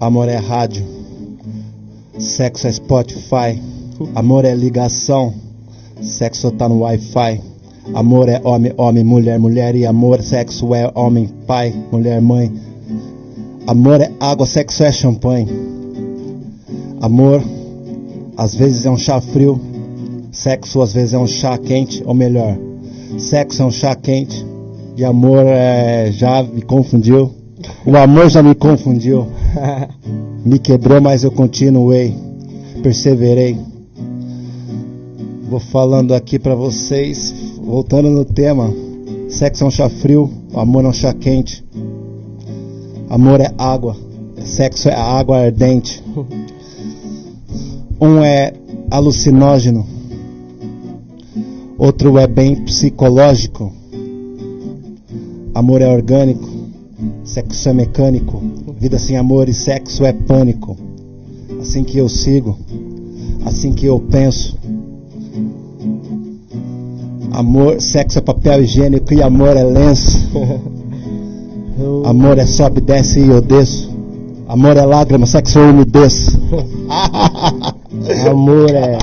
Amor é rádio. Sexo é Spotify. Amor é ligação. Sexo tá no Wi-Fi. Amor é homem, homem, mulher, mulher. E amor, sexo é homem, pai, mulher, mãe. Amor é água, sexo é champanhe. Amor, às vezes é um chá frio. Sexo, às vezes é um chá quente. Ou melhor, sexo é um chá quente. E amor é, já me confundiu. O amor já me confundiu. Me quebrou, mas eu continuei. Perseverei. Vou falando aqui pra vocês, voltando no tema. Sexo é um chá frio, amor é um chá quente. Amor é água, sexo é água ardente. Um é alucinógeno, outro é bem psicológico. Amor é orgânico, sexo é mecânico. Vida sem amor e sexo é pânico. Assim que eu sigo, assim que eu penso. Amor, sexo é papel higiênico e amor é lenço. Amor é sobe, desce e eu desço. Amor é lágrima, sexo é umidez. Amor é